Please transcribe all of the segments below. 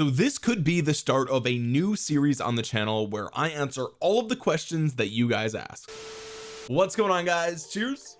so this could be the start of a new series on the channel where I answer all of the questions that you guys ask. What's going on guys? Cheers.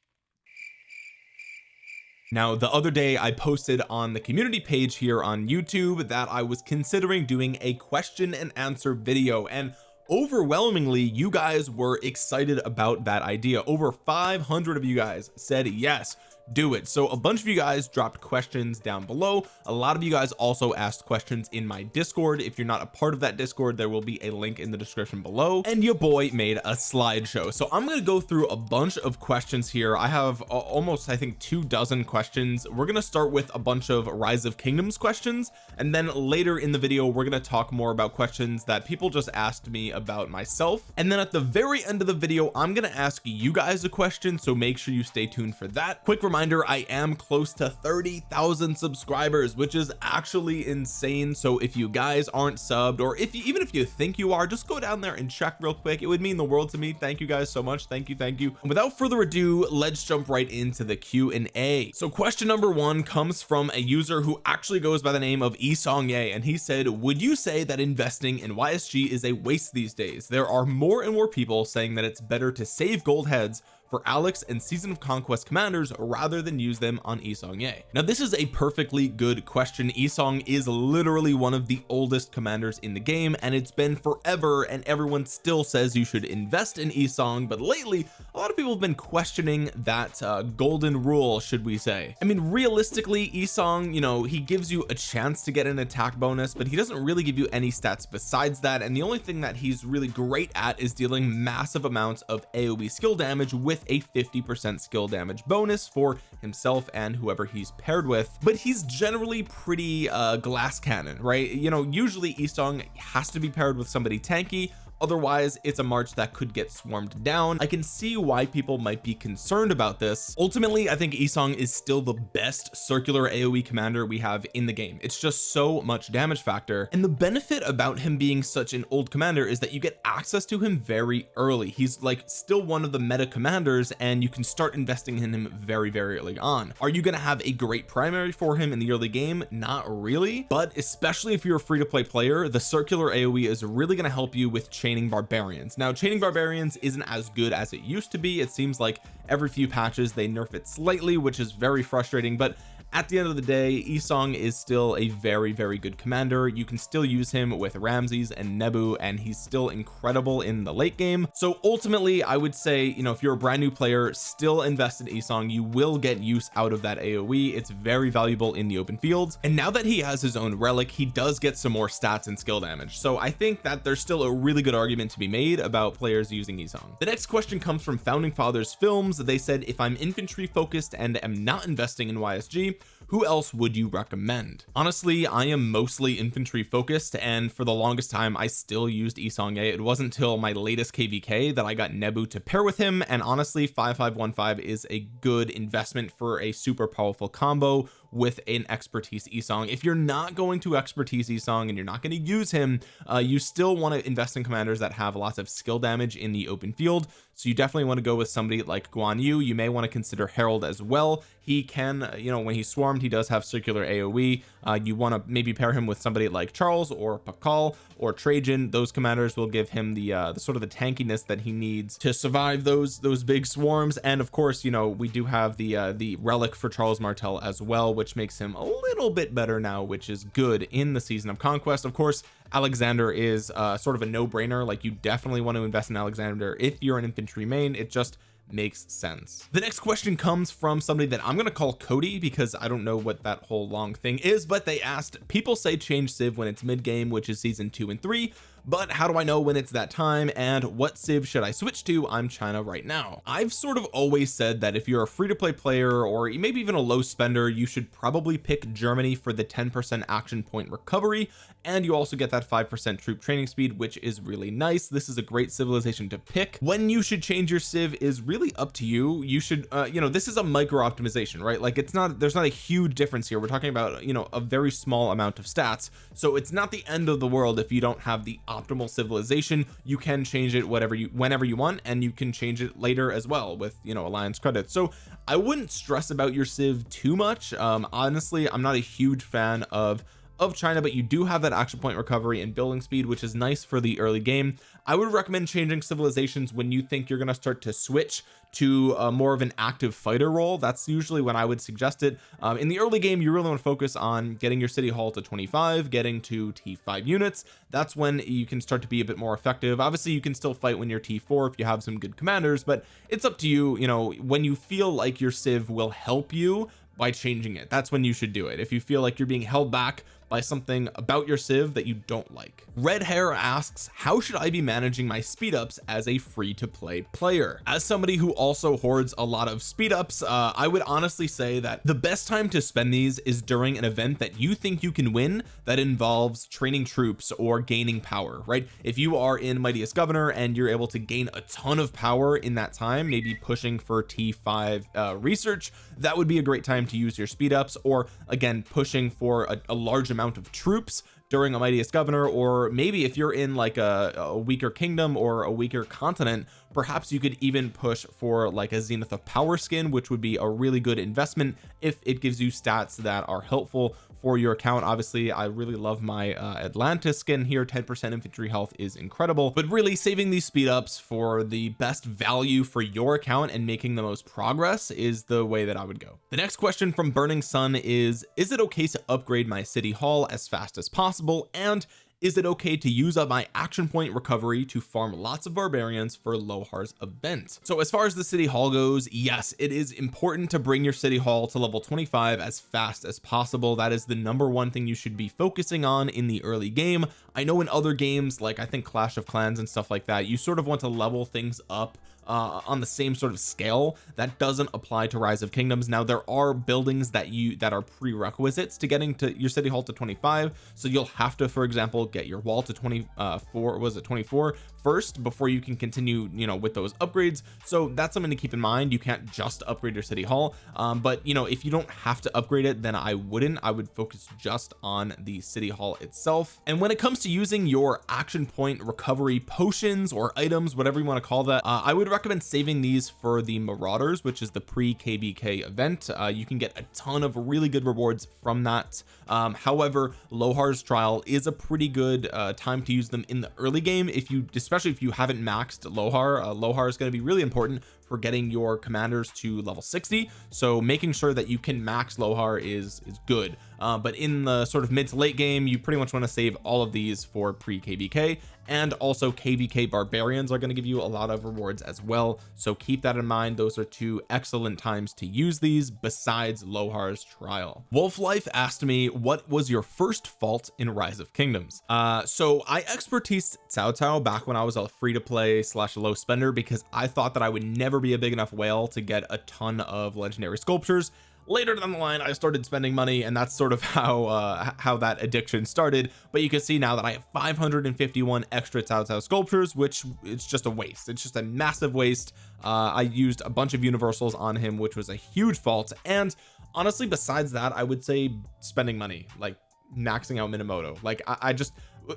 Now the other day I posted on the community page here on YouTube that I was considering doing a question and answer video and overwhelmingly you guys were excited about that idea. Over 500 of you guys said yes do it. So a bunch of you guys dropped questions down below. A lot of you guys also asked questions in my discord. If you're not a part of that discord there will be a link in the description below. And your boy made a slideshow. So I'm going to go through a bunch of questions here. I have uh, almost I think two dozen questions. We're going to start with a bunch of rise of kingdoms questions. And then later in the video we're going to talk more about questions that people just asked me about myself. And then at the very end of the video I'm going to ask you guys a question. So make sure you stay tuned for that. Quick reminder reminder I am close to 30,000 subscribers which is actually insane. So if you guys aren't subbed or if you even if you think you are just go down there and check real quick. It would mean the world to me. Thank you guys so much. Thank you thank you. And without further ado let's jump right into the Q and A. So question number one comes from a user who actually goes by the name of Esong Ye and he said would you say that investing in YSG is a waste these days? There are more and more people saying that it's better to save gold heads for Alex and season of conquest commanders rather than use them on Yi Seong-Gye. Now this is a perfectly good question. Isong is literally one of the oldest commanders in the game and it's been forever and everyone still says you should invest in Isong but lately a lot of people have been questioning that uh, golden rule should we say. I mean realistically Isong you know he gives you a chance to get an attack bonus but he doesn't really give you any stats besides that and the only thing that he's really great at is dealing massive amounts of AoE skill damage with with a 50 percent skill damage bonus for himself and whoever he's paired with. But he's generally pretty uh glass cannon right? You know usually Isong has to be paired with somebody tanky otherwise it's a march that could get swarmed down. I can see why people might be concerned about this. Ultimately I think Isong is still the best circular AoE commander we have in the game. It's just so much damage factor. And the benefit about him being such an old commander is that you get access to him very early. He's like still one of the meta commanders and you can start investing in him very very early on. Are you going to have a great primary for him in the early game? Not really. But especially if you're a free-to-play player the circular AoE is really going to help you with change chaining barbarians. Now chaining barbarians isn't as good as it used to be. It seems like every few patches they nerf it slightly which is very frustrating but at the end of the day Isong is still a very very good commander. You can still use him with Ramses and Nebu and he's still incredible in the late game. So ultimately I would say you know if you're a brand new player still invest in Isong. You will get use out of that AoE it's very valuable in the open fields. And now that he has his own relic he does get some more stats and skill damage. So I think that there's still a really good argument to be made about players using Isong. The next question comes from founding fathers films. They said if I'm infantry focused and am not investing in YSG who else would you recommend? Honestly I am mostly infantry focused and for the longest time I still used Isong it wasn't until my latest kvk that I got Nebu to pair with him and honestly 5515 is a good investment for a super powerful combo with an expertise Isong. If you're not going to expertise Isong and you're not going to use him uh, you still want to invest in commanders that have lots of skill damage in the open field so you definitely want to go with somebody like Guan Yu. You may want to consider Harald as well. He can you know when he's swarmed he does have circular AoE uh, you want to maybe pair him with somebody like Charles or Pakal or Trajan. Those commanders will give him the, uh, the sort of the tankiness that he needs to survive those those big swarms. And of course you know we do have the uh, the relic for Charles Martel as well which makes him a little bit better now which is good in the season of conquest. Of course Alexander is uh, sort of a no-brainer. Like you definitely want to invest in Alexander if you're an infantry main. It just makes sense. The next question comes from somebody that I'm going to call Cody because I don't know what that whole long thing is but they asked people say change Civ when it's mid game which is season two and three but how do I know when it's that time and what civ should I switch to? I'm China right now. I've sort of always said that if you're a free-to-play player or maybe even a low spender you should probably pick Germany for the 10% action point recovery and you also get that 5% troop training speed which is really nice. This is a great civilization to pick. When you should change your civ is really up to you. You should uh, you know this is a micro optimization right? Like it's not there's not a huge difference here. We're talking about you know a very small amount of stats. So it's not the end of the world if you don't have the optimal civilization you can change it whatever you whenever you want and you can change it later as well with you know alliance credits. So I wouldn't stress about your civ too much. Um honestly I'm not a huge fan of of China but you do have that action point recovery and building speed which is nice for the early game. I would recommend changing civilizations when you think you're going to start to switch to a more of an active fighter role. That's usually when I would suggest it. Um, in the early game you really want to focus on getting your city hall to 25 getting to t5 units. That's when you can start to be a bit more effective. Obviously you can still fight when you're t4 if you have some good commanders but it's up to you you know when you feel like your civ will help you by changing it. That's when you should do it. If you feel like you're being held back by something about your civ that you don't like. Red hair asks how should I be managing my speed ups as a free to play player? As somebody who also hoards a lot of speed ups uh, I would honestly say that the best time to spend these is during an event that you think you can win that involves training troops or gaining power right? If you are in mightiest governor and you're able to gain a ton of power in that time maybe pushing for t5 uh, research that would be a great time to use your speed ups or again pushing for a, a large amount amount of troops during a mightiest governor or maybe if you're in like a, a, weaker kingdom or a weaker continent perhaps you could even push for like a zenith of power skin which would be a really good investment if it gives you stats that are helpful for your account. Obviously I really love my uh, Atlantis skin here. 10% infantry health is incredible but really saving these speed ups for the best value for your account and making the most progress is the way that I would go. The next question from Burning Sun is is it okay to upgrade my city hall as fast as possible? And is it okay to use up my action point recovery to farm lots of barbarians for Lohar's event? So as far as the city hall goes yes it is important to bring your city hall to level 25 as fast as possible. That is the number one thing you should be focusing on in the early game. I know in other games like I think Clash of Clans and stuff like that you sort of want to level things up uh, on the same sort of scale that doesn't apply to rise of kingdoms. Now there are buildings that you that are prerequisites to getting to your city hall to 25 so you'll have to for example get your wall to 24 was it 24 first before you can continue you know with those upgrades. So that's something to keep in mind. You can't just upgrade your city hall. Um, but you know if you don't have to upgrade it then I wouldn't. I would focus just on the city hall itself. And when it comes to using your action point recovery potions or items whatever you want to call that uh, I would recommend saving these for the marauders which is the pre kvk event. Uh, you can get a ton of really good rewards from that. Um, however Lohar's trial is a pretty good uh, time to use them in the early game. If you especially if you haven't maxed Lohar uh, Lohar is going to be really important for getting your commanders to level 60 so making sure that you can max Lohar is is good. Uh, but in the sort of mid to late game you pretty much want to save all of these for pre kvk and also kvk barbarians are going to give you a lot of rewards as well. So keep that in mind. Those are two excellent times to use these besides Lohar's trial. Wolf life asked me what was your first fault in rise of kingdoms? Uh so I expertise Cao Cao back when I was a free to play slash low spender because I thought that I would never be a big enough whale to get a ton of legendary sculptures. Later down the line I started spending money and that's sort of how uh how that addiction started. But you can see now that I have 551 extra Cao Cao sculptures which it's just a waste. It's just a massive waste. Uh I used a bunch of universals on him which was a huge fault. And honestly besides that I would say spending money like maxing out Minamoto. Like I, I just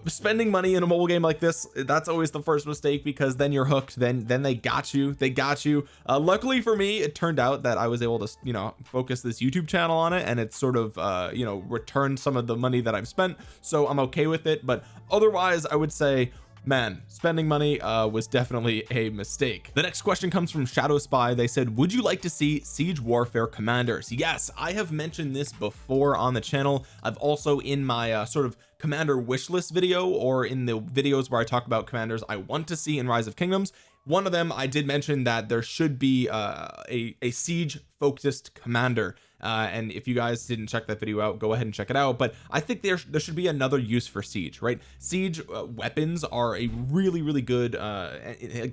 spending money in a mobile game like this that's always the first mistake because then you're hooked. Then then they got you. They got you. Uh, luckily for me it turned out that I was able to you know focus this YouTube channel on it and it sort of uh you know returned some of the money that I've spent. So I'm okay with it. But otherwise I would say man spending money uh was definitely a mistake. The next question comes from shadow spy. They said would you like to see siege warfare commanders? Yes I have mentioned this before on the channel. I've also in my uh, sort of commander wish list video or in the videos where I talk about commanders I want to see in rise of kingdoms. One of them I did mention that there should be uh, a a siege focused commander uh, and if you guys didn't check that video out go ahead and check it out. But I think there there should be another use for siege right? Siege uh, weapons are a really really good uh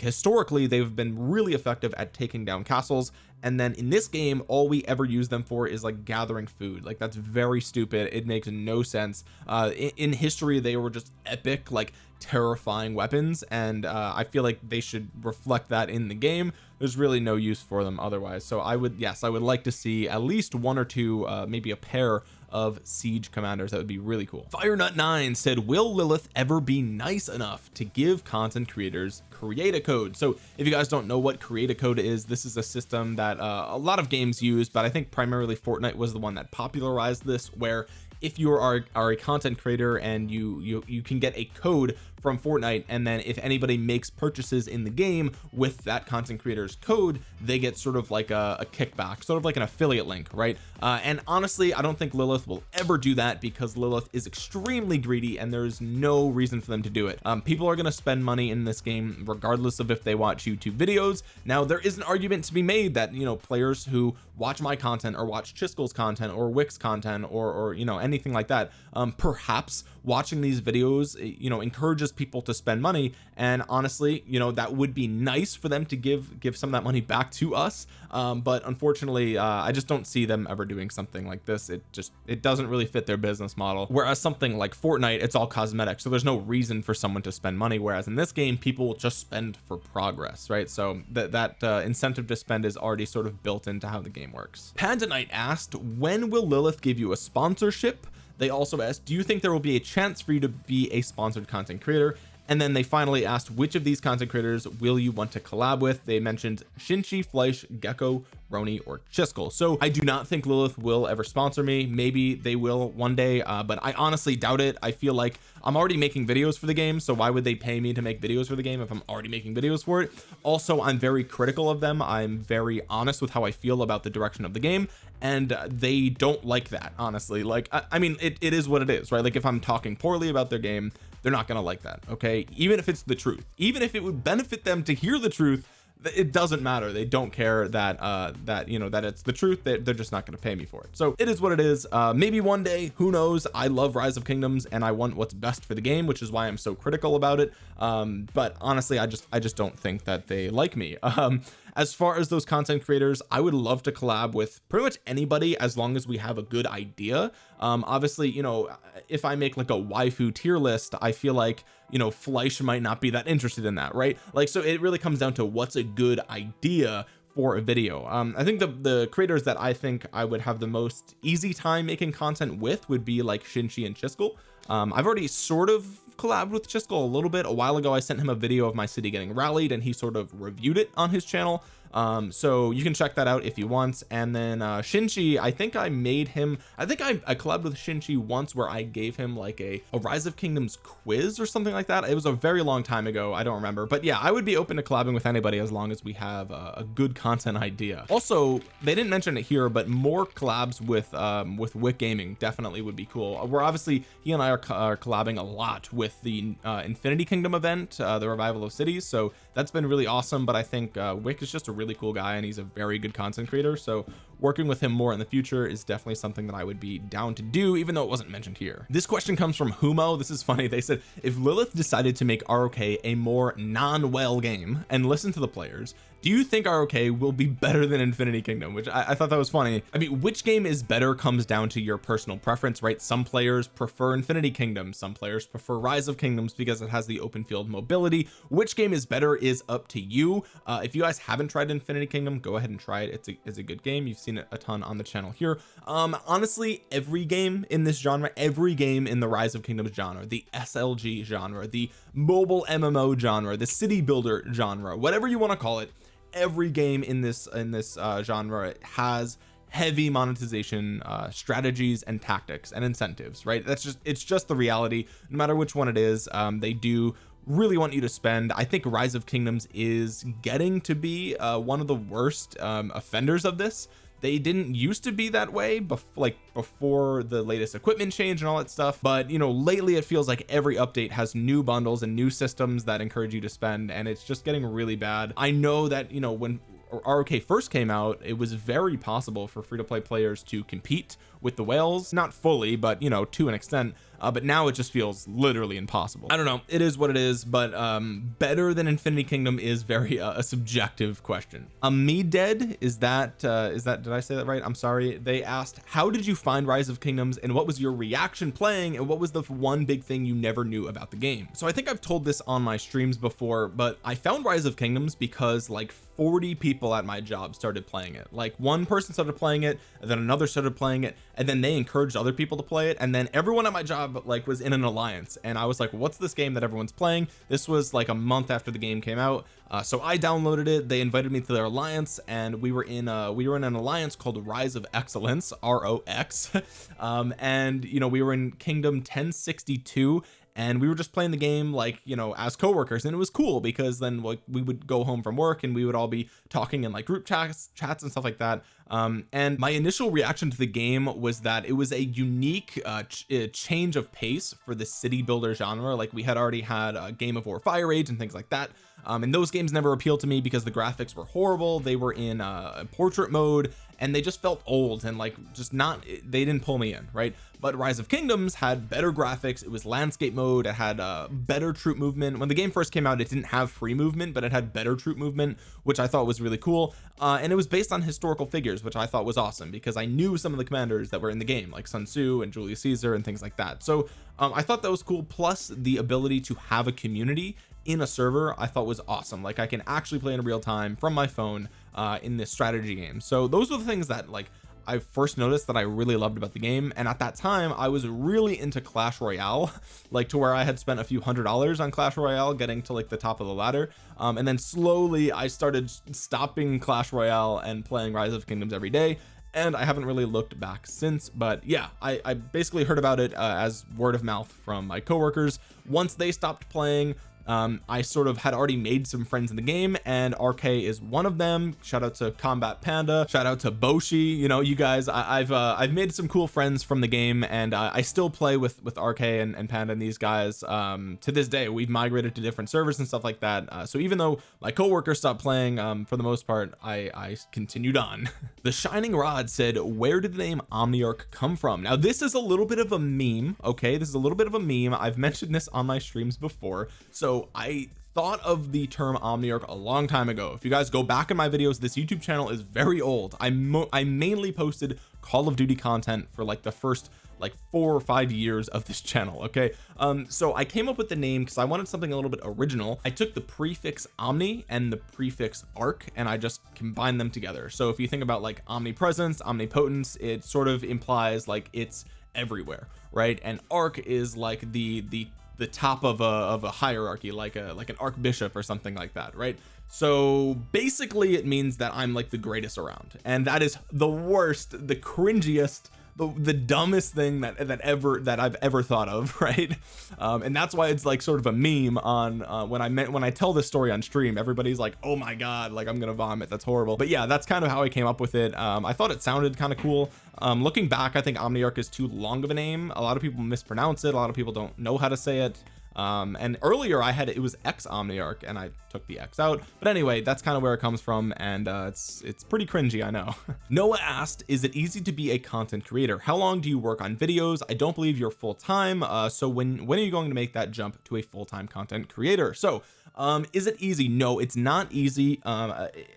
historically they've been really effective at taking down castles. And then in this game all we ever use them for is like gathering food. Like that's very stupid. It makes no sense. Uh in, in history they were just epic like terrifying weapons. And uh I feel like they should reflect that in the game there's really no use for them otherwise. So I would yes I would like to see at least one or two uh, maybe a pair of siege commanders. That would be really cool. Firenut 9 said will Lilith ever be nice enough to give content creators create a code? So if you guys don't know what create a code is this is a system that uh, a lot of games use but I think primarily Fortnite was the one that popularized this where if you are, are a content creator and you you you can get a code from Fortnite and then if anybody makes purchases in the game with that content creator's code they get sort of like a, a kickback sort of like an affiliate link right? Uh, and honestly I don't think Lilith will ever do that because Lilith is extremely greedy and there's no reason for them to do it. Um, people are going to spend money in this game regardless of if they watch YouTube videos. Now there is an argument to be made that you know players who watch my content or watch Chisgule's content or Wix content or or you know anything like that um, perhaps watching these videos you know encourages people to spend money. And honestly you know that would be nice for them to give give some of that money back to us. Um, but unfortunately uh, I just don't see them ever doing something like this. It just it doesn't really fit their business model. Whereas something like Fortnite it's all cosmetic so there's no reason for someone to spend money. Whereas in this game people will just spend for progress right? So that that uh, incentive to spend is already sort of built into how the game works. Panda Knight asked when will Lilith give you a sponsorship they also asked do you think there will be a chance for you to be a sponsored content creator and then they finally asked which of these content creators will you want to collab with? They mentioned Shinchi Fleisch Gecko Roni or Chisgule. So I do not think Lilith will ever sponsor me. Maybe they will one day uh, but I honestly doubt it. I feel like I'm already making videos for the game so why would they pay me to make videos for the game if I'm already making videos for it? Also I'm very critical of them. I'm very honest with how I feel about the direction of the game and they don't like that honestly. Like I, I mean it, it is what it is right? Like if I'm talking poorly about their game they're not gonna like that okay? Even if it's the truth. Even if it would benefit them to hear the truth it doesn't matter. They don't care that uh that you know that it's the truth. They, they're just not going to pay me for it. So it is what it is. Uh maybe one day who knows? I love rise of kingdoms and I want what's best for the game which is why I'm so critical about it. Um but honestly I just I just don't think that they like me. Um as far as those content creators I would love to collab with pretty much anybody as long as we have a good idea. Um obviously you know if I make like a waifu tier list I feel like you know Fleisch might not be that interested in that right? Like so it really comes down to what's a good idea for a video. Um I think the the creators that I think I would have the most easy time making content with would be like Shinchi and Chisgule. Um I've already sort of collabed with Chisgule a little bit. A while ago I sent him a video of my city getting rallied and he sort of reviewed it on his channel um so you can check that out if you want. And then uh Shinchi I think I made him I think I, I collabed with Shinchi once where I gave him like a, a rise of kingdoms quiz or something like that. It was a very long time ago. I don't remember. But yeah I would be open to collabing with anybody as long as we have a, a good content idea. Also they didn't mention it here but more collabs with um with Wick Gaming definitely would be cool. We're obviously he and I are, are collabing a lot with the uh, Infinity Kingdom event uh, the revival of cities. So that's been really awesome. But I think uh, Wick is just a really cool guy and he's a very good content creator. So working with him more in the future is definitely something that I would be down to do even though it wasn't mentioned here. This question comes from Humo. This is funny. They said if Lilith decided to make ROK a more non-well game and listen to the players do you think ROK will be better than Infinity Kingdom? Which I, I, thought that was funny. I mean which game is better comes down to your personal preference right? Some players prefer Infinity Kingdom. Some players prefer Rise of Kingdoms because it has the open field mobility. Which game is better is up to you. Uh, if you guys haven't tried Infinity Kingdom go ahead and try it. It's a, it's a good game. You've seen it a ton on the channel here. Um honestly every game in this genre every game in the Rise of Kingdoms genre the SLG genre the mobile MMO genre the city builder genre whatever you want to call it every game in this in this uh, genre has heavy monetization uh, strategies and tactics and incentives right? That's just it's just the reality. No matter which one it is um, they do really want you to spend. I think rise of kingdoms is getting to be uh, one of the worst um, offenders of this they didn't used to be that way like before the latest equipment change and all that stuff but you know lately it feels like every update has new bundles and new systems that encourage you to spend and it's just getting really bad. I know that you know when ROK first came out it was very possible for free-to-play players to compete with the whales. Not fully but you know to an extent uh, but now it just feels literally impossible. I don't know. It is what it is but um better than Infinity Kingdom is very uh, a subjective question. Um me dead is that uh is that did I say that right? I'm sorry. They asked how did you find Rise of Kingdoms and what was your reaction playing and what was the one big thing you never knew about the game? So I think I've told this on my streams before but I found Rise of Kingdoms because like 40 people at my job started playing it. Like one person started playing it then another started playing it and then they encouraged other people to play it and then everyone at my job like was in an alliance and I was like what's this game that everyone's playing? This was like a month after the game came out uh, so I downloaded it. They invited me to their alliance and we were in uh we were in an alliance called rise of excellence ROX um and you know we were in kingdom 1062 and we were just playing the game like you know as coworkers and it was cool because then like we would go home from work and we would all be talking in like group chats chats and stuff like that um and my initial reaction to the game was that it was a unique uh, ch uh, change of pace for the city builder genre. Like we had already had a game of war fire age and things like that. Um and those games never appealed to me because the graphics were horrible. They were in uh portrait mode and they just felt old and like just not they didn't pull me in right? But rise of kingdoms had better graphics. It was landscape mode. It had uh better troop movement. When the game first came out it didn't have free movement but it had better troop movement which I thought was really cool. Uh and it was based on historical figures which I thought was awesome because I knew some of the commanders that were in the game like Sun Tzu and Julius Caesar and things like that. So um I thought that was cool. Plus the ability to have a community in a server I thought was awesome. Like I can actually play in real time from my phone uh in this strategy game. So those were the things that like I first noticed that I really loved about the game and at that time I was really into Clash Royale like to where I had spent a few hundred dollars on Clash Royale getting to like the top of the ladder um, and then slowly I started stopping Clash Royale and playing Rise of Kingdoms every day and I haven't really looked back since but yeah I, I basically heard about it uh, as word of mouth from my coworkers. Once they stopped playing um I sort of had already made some friends in the game and RK is one of them. Shout out to combat panda. Shout out to Boshi. You know you guys I, have uh, I've made some cool friends from the game and uh, I still play with with RK and, and panda and these guys. Um to this day we've migrated to different servers and stuff like that. Uh, so even though my coworker stopped playing um for the most part I I continued on. The shining rod said where did the name Omniarch come from? Now this is a little bit of a meme okay? This is a little bit of a meme. I've mentioned this on my streams before. So I thought of the term omniarch a long time ago. If you guys go back in my videos this YouTube channel is very old. I I mainly posted Call of Duty content for like the first like four or five years of this channel okay? Um so I came up with the name because I wanted something a little bit original. I took the prefix omni and the prefix arc and I just combined them together. So if you think about like omnipresence omnipotence it sort of implies like it's everywhere right? And arc is like the the the top of a of a hierarchy like a like an archbishop or something like that right? So basically it means that I'm like the greatest around. And that is the worst the cringiest the, the dumbest thing that that ever that I've ever thought of right? Um, and that's why it's like sort of a meme on uh, when I meant when I tell this story on stream everybody's like oh my god like I'm gonna vomit. That's horrible. But yeah that's kind of how I came up with it. Um, I thought it sounded kind of cool. Um, looking back I think Omniarch is too long of a name. A lot of people mispronounce it. A lot of people don't know how to say it um and earlier I had it was X Omniarch and I took the X out. But anyway that's kind of where it comes from and uh it's it's pretty cringy I know. Noah asked is it easy to be a content creator? How long do you work on videos? I don't believe you're full-time uh so when when are you going to make that jump to a full-time content creator? So um is it easy? No it's not easy. Um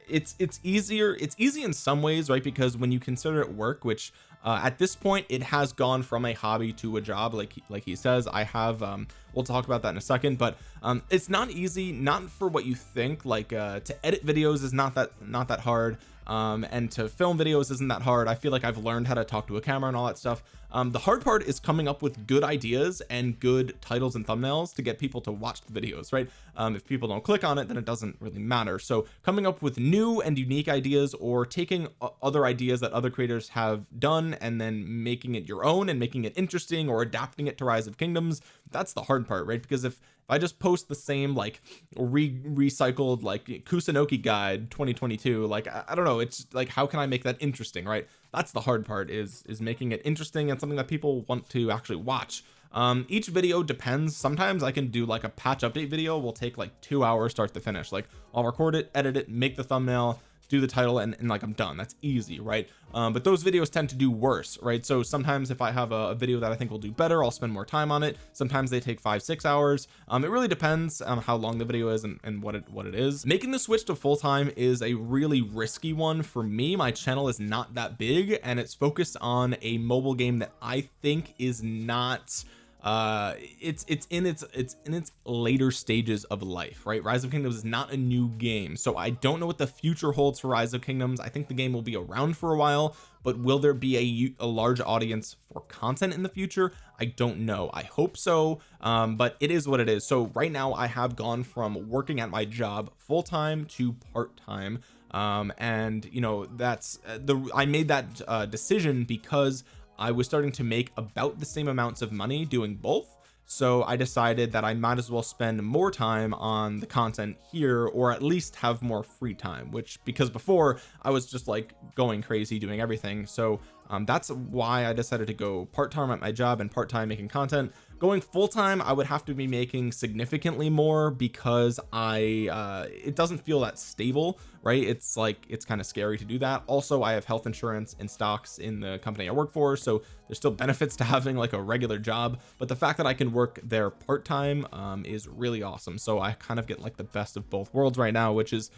it's it's easier it's easy in some ways right? Because when you consider it work which uh, at this point it has gone from a hobby to a job like like he says. I have um we'll talk about that in a second but um it's not easy not for what you think like uh to edit videos is not that not that hard um and to film videos isn't that hard. I feel like I've learned how to talk to a camera and all that stuff um the hard part is coming up with good ideas and good titles and thumbnails to get people to watch the videos right? Um if people don't click on it then it doesn't really matter. So coming up with new and unique ideas or taking other ideas that other creators have done and then making it your own and making it interesting or adapting it to rise of kingdoms that's the hard part right? Because if if I just post the same like re recycled like Kusunoki guide 2022 like I, I, don't know it's like how can I make that interesting right that's the hard part is is making it interesting and something that people want to actually watch. Um each video depends. Sometimes I can do like a patch update video. Will take like two hours start to finish. Like I'll record it edit it make the thumbnail do the title and, and like I'm done. That's easy right? Um, but those videos tend to do worse right? So sometimes if I have a, a, video that I think will do better I'll spend more time on it. Sometimes they take five six hours. Um, it really depends on how long the video is and, and what it what it is. Making the switch to full-time is a really risky one for me. My channel is not that big and it's focused on a mobile game that I think is not uh it's it's in its it's in its later stages of life right? Rise of kingdoms is not a new game. So I don't know what the future holds for rise of kingdoms. I think the game will be around for a while but will there be a, a large audience for content in the future? I don't know. I hope so um but it is what it is. So right now I have gone from working at my job full-time to part-time um and you know that's uh, the I made that uh, decision because I was starting to make about the same amounts of money doing both. So I decided that I might as well spend more time on the content here or at least have more free time which because before I was just like going crazy doing everything. So um, that's why I decided to go part-time at my job and part-time making content. Going full-time I would have to be making significantly more because I uh it doesn't feel that stable right? It's like it's kind of scary to do that. Also I have health insurance and stocks in the company I work for so there's still benefits to having like a regular job. But the fact that I can work there part-time um is really awesome. So I kind of get like the best of both worlds right now which is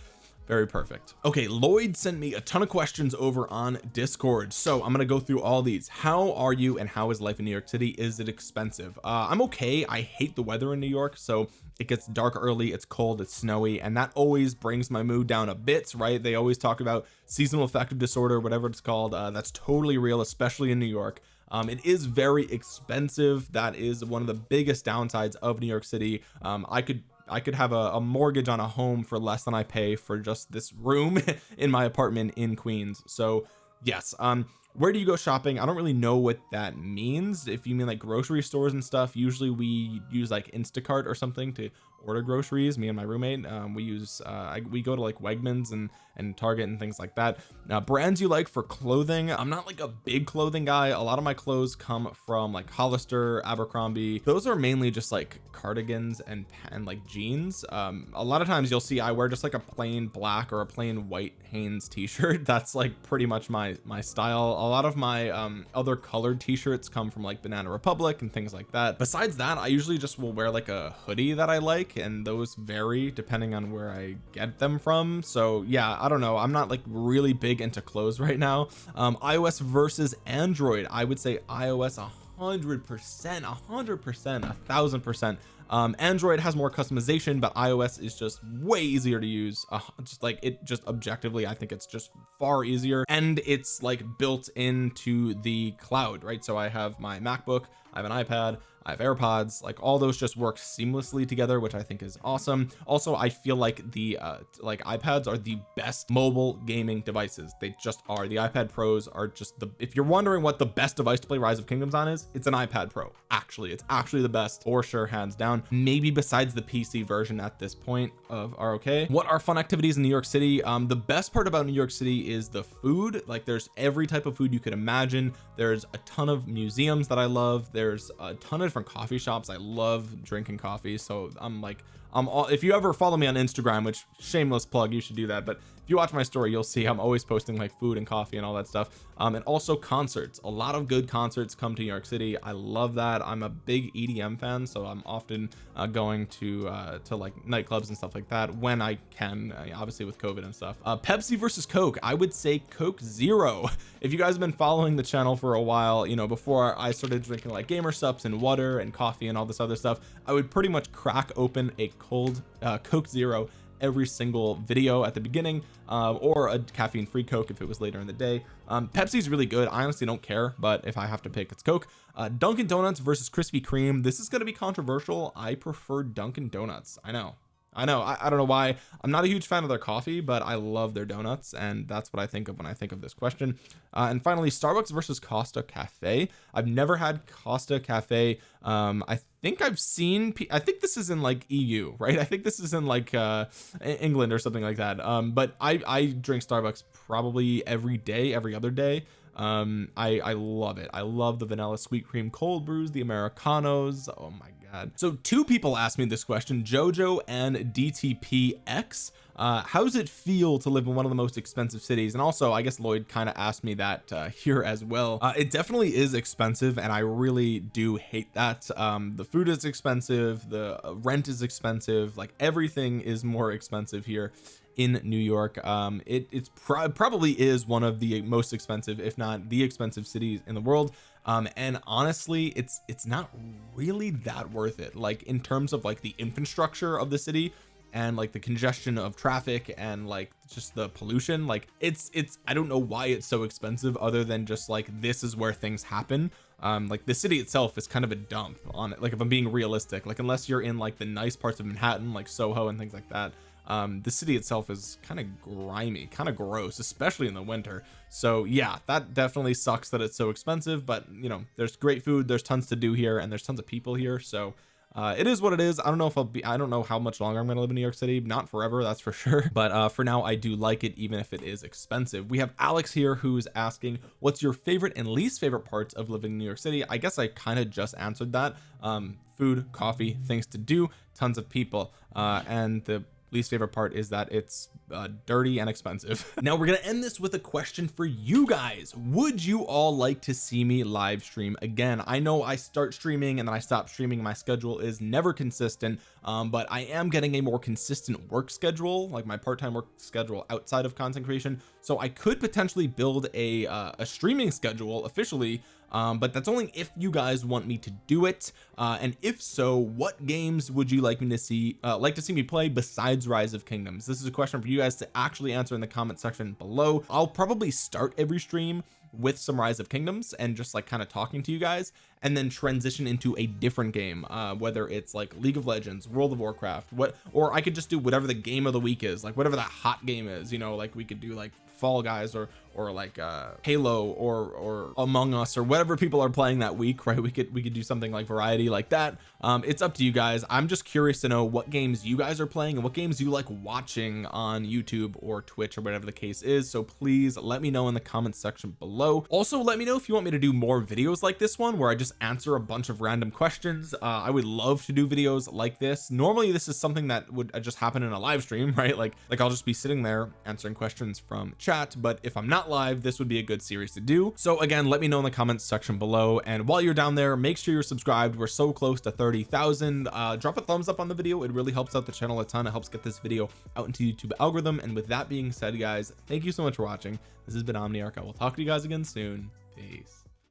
very perfect. Okay Lloyd sent me a ton of questions over on discord. So I'm gonna go through all these. How are you and how is life in New York City? Is it expensive? Uh I'm okay. I hate the weather in New York so it gets dark early it's cold it's snowy and that always brings my mood down a bit right? They always talk about seasonal affective disorder whatever it's called uh, that's totally real especially in New York. Um, it is very expensive. That is one of the biggest downsides of New York City. Um, I could I could have a, a, mortgage on a home for less than I pay for just this room in my apartment in Queens. So yes um where do you go shopping? I don't really know what that means. If you mean like grocery stores and stuff usually we use like Instacart or something to order groceries me and my roommate um, we use uh, I, we go to like Wegmans and and Target and things like that. Now brands you like for clothing I'm not like a big clothing guy. A lot of my clothes come from like Hollister Abercrombie. Those are mainly just like cardigans and and like jeans. Um a lot of times you'll see I wear just like a plain black or a plain white Hanes t-shirt. That's like pretty much my my style. A lot of my um other colored t-shirts come from like Banana Republic and things like that. Besides that I usually just will wear like a hoodie that I like and those vary depending on where I get them from. So yeah I don't know. I'm not like really big into clothes right now. Um iOS versus Android I would say iOS a hundred percent a hundred percent a thousand percent. Um Android has more customization but iOS is just way easier to use. Uh, just like it just objectively I think it's just far easier. And it's like built into the cloud right? So I have my MacBook I have an iPad I have AirPods like all those just work seamlessly together which I think is awesome. Also I feel like the uh like iPads are the best mobile gaming devices. They just are. The iPad pros are just the if you're wondering what the best device to play rise of kingdoms on is it's an iPad pro actually. It's actually the best for sure hands down. Maybe besides the PC version at this point of ROK what are fun activities in New York City? Um the best part about New York City is the food. Like there's every type of food you could imagine. There's a ton of museums that I love. There's a ton of different coffee shops. I love drinking coffee so I'm like All if you ever follow me on Instagram which shameless plug you should do that but if you watch my story you'll see I'm always posting like food and coffee and all that stuff um, and also concerts. A lot of good concerts come to New York City. I love that. I'm a big EDM fan so I'm often uh, going to uh, to like nightclubs and stuff like that when I can uh, obviously with COVID and stuff. Uh, Pepsi versus Coke. I would say Coke Zero. If you guys have been following the channel for a while you know before I started drinking like gamer subs and water and coffee and all this other stuff I would pretty much crack open a cold uh, Coke Zero every single video at the beginning um, or a caffeine free coke if it was later in the day. Um Pepsi's really good. I honestly don't care but if I have to pick it's coke. Uh, Dunkin Donuts versus Krispy Kreme. This is going to be controversial. I prefer Dunkin Donuts. I know I know I, I, don't know why. I'm not a huge fan of their coffee but I love their donuts and that's what I think of when I think of this question. Uh, and finally Starbucks versus Costa Cafe. I've never had Costa Cafe. Um I think I've seen I think this is in like EU right? I think this is in like uh England or something like that. Um but I I drink Starbucks probably every day every other day. Um I I love it. I love the vanilla sweet cream cold brews the Americanos. Oh my god. So two people asked me this question Jojo and DTPX uh how does it feel to live in one of the most expensive cities? And also I guess Lloyd kind of asked me that uh, here as well. Uh, it definitely is expensive and I really do hate that. Um the food is expensive the rent is expensive like everything is more expensive here in New York. Um it it's pro probably is one of the most expensive if not the expensive cities in the world. Um and honestly it's it's not really that worth it. Like in terms of like the infrastructure of the city and like the congestion of traffic and like just the pollution like it's it's I don't know why it's so expensive other than just like this is where things happen. Um like the city itself is kind of a dump on it. Like if I'm being realistic like unless you're in like the nice parts of Manhattan like Soho and things like that um the city itself is kind of grimy kind of gross especially in the winter. So yeah that definitely sucks that it's so expensive but you know there's great food there's tons to do here and there's tons of people here so uh, it is what it is. I don't know if I'll be I don't know how much longer I'm gonna live in New York City. Not forever that's for sure. But uh for now I do like it even if it is expensive. We have Alex here who's asking what's your favorite and least favorite parts of living in New York City? I guess I kind of just answered that. Um food coffee things to do tons of people. Uh and the least favorite part is that it's uh, dirty and expensive. Now we're gonna end this with a question for you guys. Would you all like to see me live stream again? I know I start streaming and then I stop streaming. My schedule is never consistent um, but I am getting a more consistent work schedule like my part-time work schedule outside of content creation. So I could potentially build a uh, a streaming schedule officially um, but that's only if you guys want me to do it. Uh, and if so what games would you like me to see uh, like to see me play besides rise of kingdoms? This is a question for you guys to actually answer in the comment section below. I'll probably start every stream with some rise of kingdoms and just like kind of talking to you guys and then transition into a different game uh whether it's like League of Legends World of Warcraft what or I could just do whatever the game of the week is like whatever that hot game is you know like we could do like Fall Guys or or like uh Halo or or Among Us or whatever people are playing that week right? We could we could do something like variety like that. Um it's up to you guys. I'm just curious to know what games you guys are playing and what games you like watching on YouTube or Twitch or whatever the case is. So please let me know in the comments section below. Also let me know if you want me to do more videos like this one where I just answer a bunch of random questions. Uh I would love to do videos like this. Normally this is something that would just happen in a live stream right? Like like I'll just be sitting there answering questions from chat but if I'm not live this would be a good series to do. So again let me know in the comments section below. And while you're down there make sure you're subscribed. We're so close to 30,000 uh drop a thumbs up on the video. It really helps out the channel a ton. It helps get this video out into YouTube algorithm. And with that being said guys thank you so much for watching. This has been Omniarch. I will talk to you guys again soon. Peace